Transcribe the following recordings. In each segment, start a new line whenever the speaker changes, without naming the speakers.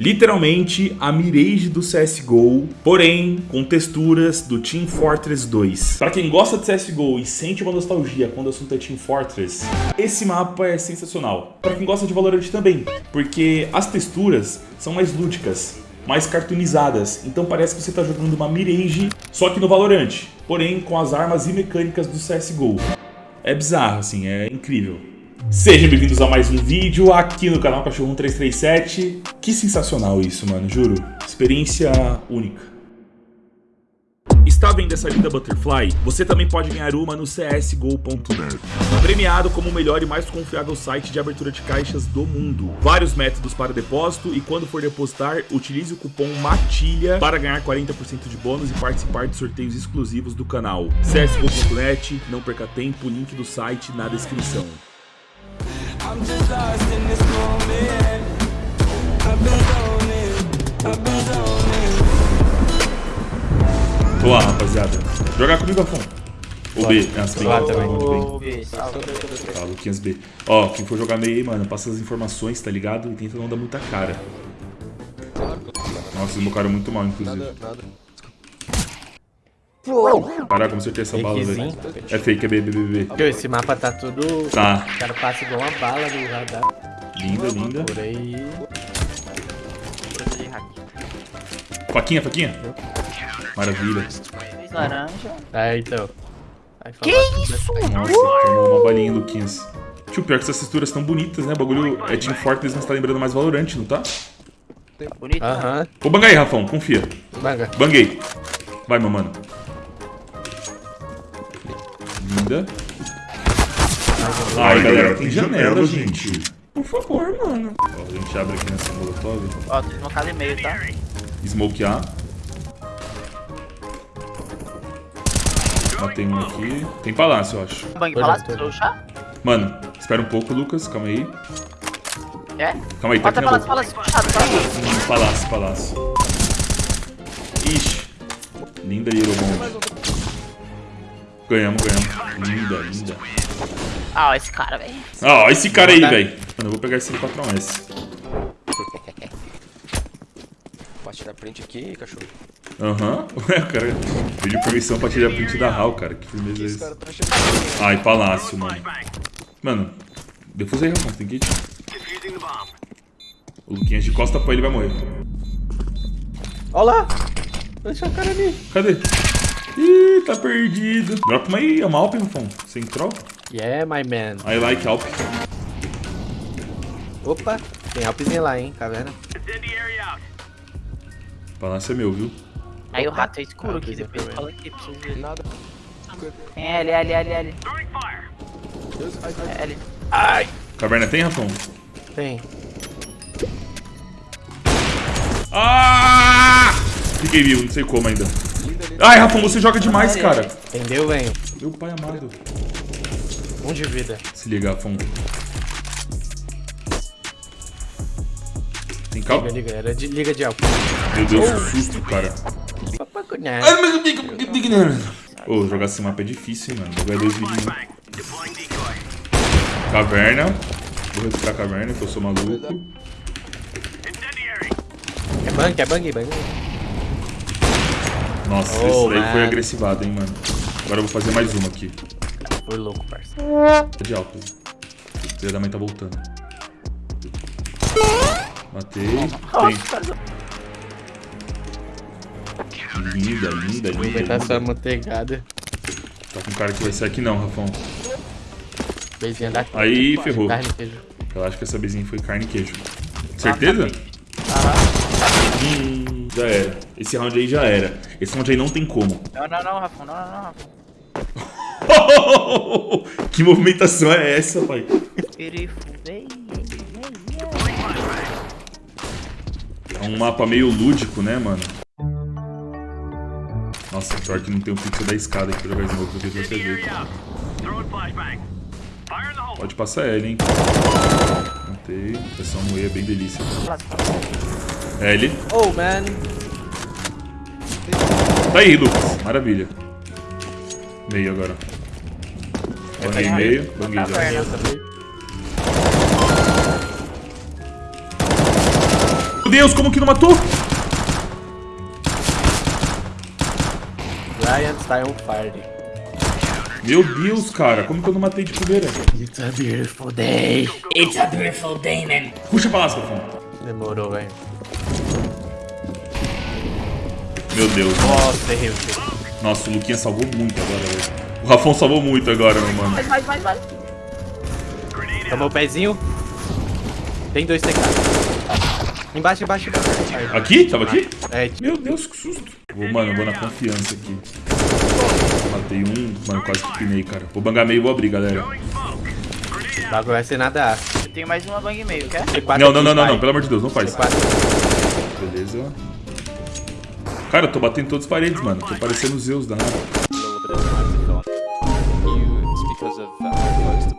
Literalmente a Mirage do CSGO, porém com texturas do Team Fortress 2. Para quem gosta de CSGO e sente uma nostalgia quando o assunto é Team Fortress, esse mapa é sensacional. Para quem gosta de Valorant também, porque as texturas são mais lúdicas, mais cartoonizadas, então parece que você está jogando uma Mirage, só que no Valorant, porém com as armas e mecânicas do CSGO. É bizarro, assim, é incrível. Sejam bem-vindos a mais um vídeo aqui no canal Cachorro 1337. Que sensacional isso, mano, juro. Experiência única. Está vendo essa linda Butterfly? Você também pode ganhar uma no csgo.net. Premiado como o melhor e mais confiável site de abertura de caixas do mundo. Vários métodos para depósito e quando for depositar, utilize o cupom MATILHA para ganhar 40% de bônus e participar de sorteios exclusivos do canal. csgo.net, não perca tempo, link do site na descrição. Lá, rapaziada. Jogar comigo, Afon. O B, as B.
Lá também.
Tá, Luquinhas B. Ó, quem for jogar meio aí, mano, passa as informações, tá ligado? E tenta não dar muita cara. Nossa, eles mocaram muito mal, inclusive. Nada, nada. Caraca, como acertei essa bala, velho. É fake, é B, B, B,
B. Esse mapa tá tudo...
Tá.
O cara passa igual uma bala no radar.
Linda, linda.
Por aí...
Faquinha, faquinha. Maravilha.
Laranja. É, então.
que isso?
Nossa, tomou uma balinha, Luquinhas. Tio, pior que essas texturas tão bonitas, né? O bagulho é Team Fortress, mas tá lembrando mais Valorant, não tá?
Bonito. Aham.
Vou bangar aí, Rafão, confia.
Banga.
Banguei. Vai, meu mano. Ai, galera, tem janela, gente. Por favor, mano. Ó, a gente abre aqui nessa molotov.
Ó, tem uma casa e meio, tá?
Smoke A. Matei um aqui. Tem palácio, eu acho.
Bang palácio, chá?
Mano, espera um pouco, Lucas. Calma aí.
É?
Calma aí, tá
aqui palácio, palácio, palácio,
palácio. Palácio, palácio. Ixi. Linda Eurobomb. Ganhamos, ganhamos. Linda, linda.
Ah, esse cara, velho.
Ah, esse cara aí, velho. Mano, eu vou pegar esse 4S.
Pode tirar print aqui, cachorro.
Aham. Ué, o cara pediu permissão pra tirar print da HAL, cara. Que firmeza é isso? Ai, palácio, mano. Mano, defusa aí, Ramon. Tem que ir. O Luquinhas de costa pra ele vai morrer.
Olha lá. Deixa o cara ali.
Cadê? Ih, tá perdido. Dropa uma aí, é uma Alp, Rafão. Sem troll?
Yeah, my man.
I like Alp.
Opa, tem Alpzinha lá, hein, caverna.
Palácio é meu, viu?
Aí o rato é escuro aqui, depois fala aqui, preciso ver. Nada. Tem L, L, L, L. É L.
Ai! Caverna tem, Rafão?
Tem.
Ah! Fiquei vivo, não sei como ainda. Ai, Rafão, você joga demais, cara.
Entendeu, velho?
Meu pai amado.
Um de vida.
Se liga, Rafão. Tem calma?
Liga, liga, era de, liga de álcool.
Meu Deus, que susto, cara. Ô, oh, jogar esse mapa é difícil, mano. Jogar dois vídeos. Caverna. Vou recuperar a caverna, que eu sou maluco.
É bang, é bang, bang.
Nossa, oh, esse daí foi agressivado, hein, mano. Agora eu vou fazer mais uma aqui.
Foi louco, parça.
De álcool. O filho da mãe tá voltando. Matei. Tem. Linda, linda, linda.
Vai estar só manteigada.
Tá com cara que vai sair aqui não, Rafão.
Bezinha da
Aí ferrou.
Carne e queijo.
Eu acho que essa bezinha foi carne e queijo. Certeza?
Aham.
Hum, já era. Esse round aí já era. Esse round aí não tem como.
Não, não, não, Rafão. Não, não, não, Rafão.
que movimentação é essa, pai? É um mapa meio lúdico, né, mano? Nossa, pior que não tem um pixel da escada aqui pra jogar smoke, porque você vê. Pode passar L, hein? Matei. É só moer, é bem delícia. L.
Oh, man.
Tá aí, Lucas. Maravilha. Meio agora. Banguei meio. Banguei já. Meu Deus, como que não matou?
Ryan está on fire.
Meu Deus, cara, como que eu não matei de primeira?
It's a beautiful day.
It's a beautiful day, man.
Puxa pra lá, Rafão.
Demorou, velho.
Meu Deus.
Nossa, errei o tiro.
Nossa, o Luquinha salvou muito agora, velho. O Rafão salvou muito agora, meu mano.
Mais, mais, mais, mais.
Tomou o pezinho. Tem dois TK. Embaixo, embaixo, embaixo.
Aqui? Tava aqui?
É,
Meu Deus, que susto. Vou, mano, eu vou na confiança aqui. Matei um, mano, quase que pinei, cara. Vou bangar meio e vou abrir, galera.
o bagulho vai ser nada.
Eu tenho mais uma bang e meio, quer?
C4
Não, não, não, não, não, pelo amor de Deus, não faz.
C4.
Beleza. Cara, eu tô batendo em todas as paredes, mano. Tô parecendo os Zeus da.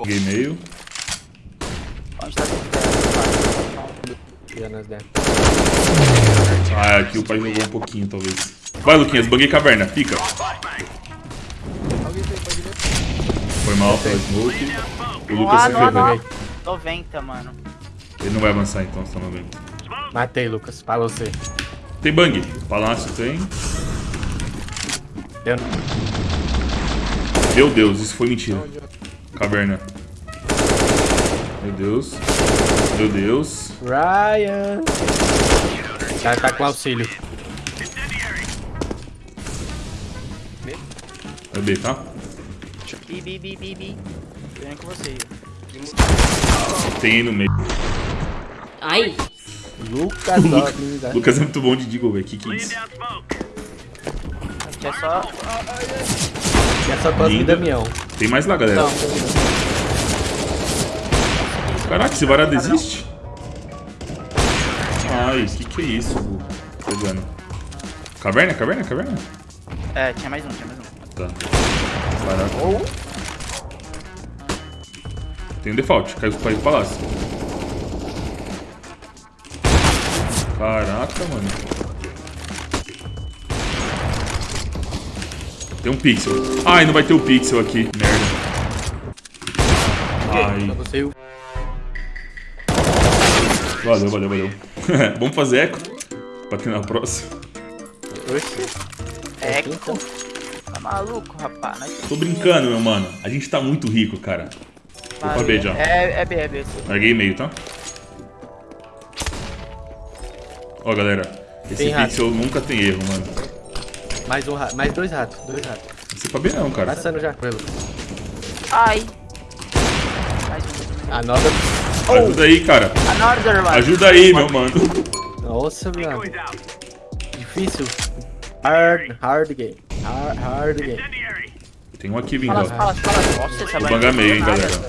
Peguei meio. Ah, aqui o pai jogou um pouquinho, talvez. Vai, Luquinhas, banguei caverna. Fica. Foi mal, foi smoke. O Lucas
Ah,
se
não,
ferrou.
não. 90, mano.
Ele não vai avançar então, no vendo.
Matei, Lucas. Pra você.
Tem bang. Palácio tem.
Eu...
Meu Deus, isso foi mentira. Caverna. Meu Deus. Meu Deus.
Ryan. O cara tá com auxílio.
Vai B, tá?
Bi, bi, bi, bi, bi. Tô indo com você.
Tem aí no meio.
Ai.
Lucas Dobbs.
Lucas é muito bom de Deagle, velho. Que que é isso?
Aqui é só...
É só Cosme
Linda.
Damião.
Tem mais lá, galera.
Não.
Caraca, esse varado existe? Ai, que que é isso, Bu? Pegando. Caverna, caverna, caverna?
É, tinha mais um, tinha mais um.
Tá. Caraca. Tem um default, caiu caiu pro palácio. Caraca, mano. Tem um pixel. Ai, não vai ter o pixel aqui. Merda. Ai. Valeu, valeu, valeu. Vamos fazer eco? Pra ter na próxima.
Oxi.
É, tá maluco, rapaz. Nós
Tô brincando, meu mano. A gente tá muito rico, cara. Vou pra B já.
É, é B, é B.
Larguei meio, tá? Ó, galera. Esse
Tem rato.
pixel nunca tem erro, mano.
Mais um rato. Mais dois ratos. Dois ratos.
Não sei pra B não, cara.
Passando já.
Ai.
Another.
Ajuda aí, cara.
Another one.
Ajuda aí, meu mano.
Nossa, mano. Difícil. Hard, hard game. Hard, hard game.
Tem um aqui vindo,
Fala,
ó.
fala, fala. Nossa, essa
Vou
bang
bangar meio, hein, galera.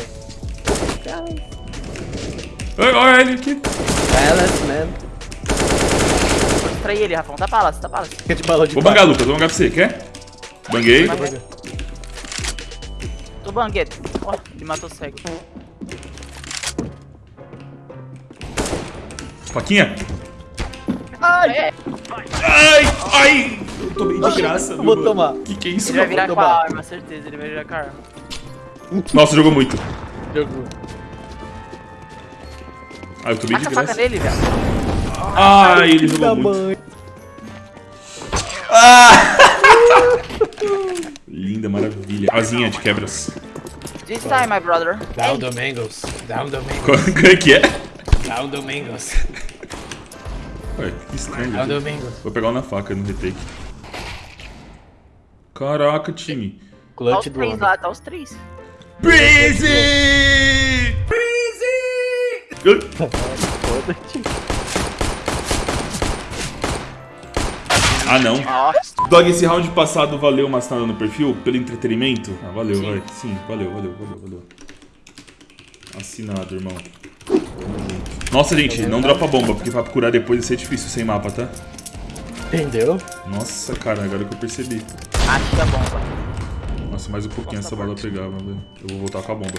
Olha ele aqui.
Balance, man.
Vou distrair ele, Rafão. Tá palácio, tá palácio.
Fica de balão de
Vou bangar, Lucas. Vou bangar pra você. Quer? Banguei.
Tô banguete. Ó, ele matou o cego.
Faquinha.
Ai.
Ai, ai. Eu tomei de graça,
vou
meu
tomar.
mano. Que que é isso,
Ele vai
mano?
virar com a arma, certeza. Ele vai virar com a arma.
Nossa, jogou muito.
Jogou.
Ah, eu tomei de
Taca a faca
graça.
nele, velho.
Ai, ele jogou muito.
mãe.
Linda, maravilha. Asinha de quebras.
This time, my brother.
Down the mangoes. Down mangoes.
Qual é que é?
Down the mangoes.
Ué, que estranho.
Down the mangoes.
Vou pegar um na faca no retake. Caraca, time.
Tá os
Clutch do
três lá, tá os três.
Breezy! Breezy! Ah, não. Dog, esse round passado valeu uma assinada no perfil pelo entretenimento? Ah, valeu, vai. Sim, valeu, valeu, valeu, valeu. Assinado, irmão. Nossa, gente, não dropa bomba, porque pra curar depois vai ser difícil sem mapa, tá?
Entendeu?
Nossa, cara, agora que eu percebi.
Acho que é bomba.
Nossa, mais um pouquinho essa bala pegava, velho. Eu vou voltar com a bomba.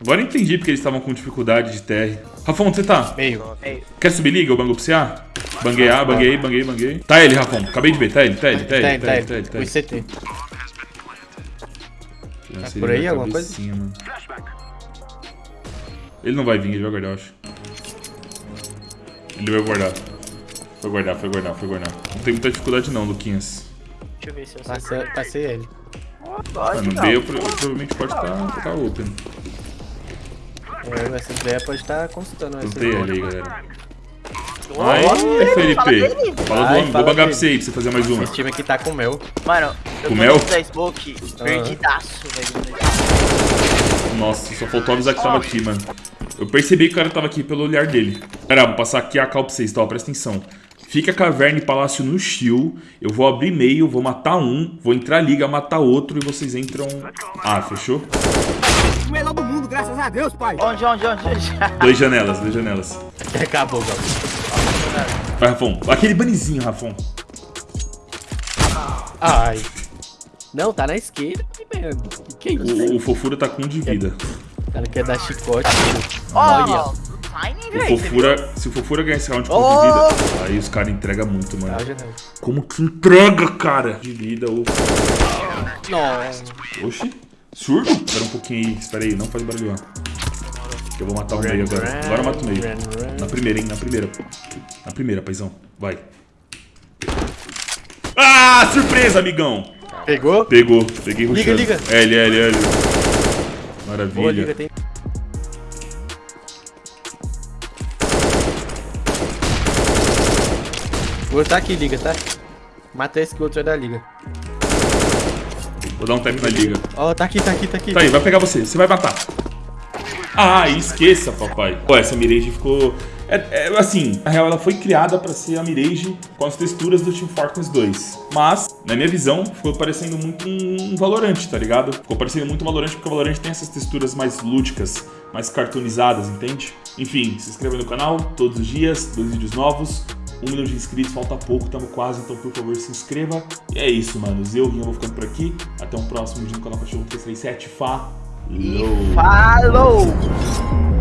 Agora entendi porque eles estavam com dificuldade de TR. Rafão, onde você tá?
Meio.
Quer subir liga? Eu bango pra você? Banguei A, banguei, banguei, banguei. Tá ele, Rafão. Acabei de ver. Tá ele, tá ele, tá ele,
Tá,
tá
ele,
ele, tá ele, tá ele. Lancei
por
ele
aí alguma coisa?
mano. Ele não vai vir, ele vai guardar, eu acho. Ele vai guardar. Foi guardar, foi guardar, foi guardar. Não tem muita dificuldade não, Luquinhas.
Deixa eu ver se eu sei.
Passei, passei ele.
Pode
no
não.
B eu, pro- provavelmente pode estar tá, open.
É, essa ideia pode estar consultando essa
Plantei ele aí, galera.
Fala
Felipe. Fala do
Ai,
homem. Vou
fala
bangar pra você aí, pra você fazer mais uma.
Esse time aqui tá com mel.
Mano, eu
Com
tô
mel?
da Smoke, perdidaço, velho.
Nossa, só faltou avisar que tava aqui, mano. Eu percebi que o cara tava aqui pelo olhar dele. Pera, vou passar aqui a cal pra vocês, tá? Presta atenção. Fica caverna e palácio no shield. Eu vou abrir meio, vou matar um, vou entrar liga, matar outro e vocês entram. Ah, fechou?
O melhor do mundo, graças a Deus, pai.
Onde, onde, onde, onde?
Dois janelas, dois janelas.
Acabou, Gal.
Vai, Rafão. Aquele banizinho, Rafão.
Ai. Não, tá na esquerda, mano. Que que é isso?
O, o fofura tá com um de vida.
O cara quer dar chicote. Olha.
O fofura, se o fofura ganhar esse round com
Oh!
de vida, aí os caras entregam muito, mano.
Ah, já não.
Como que entrega, cara? De vida, ô.
Nossa.
Oxi. Surdo? Espera um pouquinho aí. Espera aí, não faz barulho, ó. Que eu vou matar o meio agora. Agora eu mato o meio. Na primeira, hein? Na primeira. Primeira, paizão. Vai. Ah, surpresa, amigão.
Pegou?
Pegou. Peguei
Liga, liga.
L, L, L.
Boa,
Maravilha.
liga, tem. Vou tá aqui, liga, tá? Mata esse que o outro é da liga.
Vou dar um tap na liga.
Ó, tá aqui, tá aqui, tá aqui.
Tá aí, vai pegar você. Você vai matar. Ah, esqueça, papai. Pô, essa Mirage ficou... É, é, assim, na real, ela foi criada pra ser a Mirage com as texturas do Team Fortress 2. Mas, na minha visão, ficou parecendo muito um Valorant, tá ligado? Ficou parecendo muito um Valorant porque o Valorant tem essas texturas mais lúdicas, mais cartoonizadas, entende? Enfim, se inscreva no canal todos os dias, dois vídeos novos. Um milhão de inscritos, falta pouco, tamo quase, então por favor se inscreva. E é isso, manos. Eu, Rinha, vou ficando por aqui. Até um próximo vídeo no canal Cachorro 337. Falou!
Falou!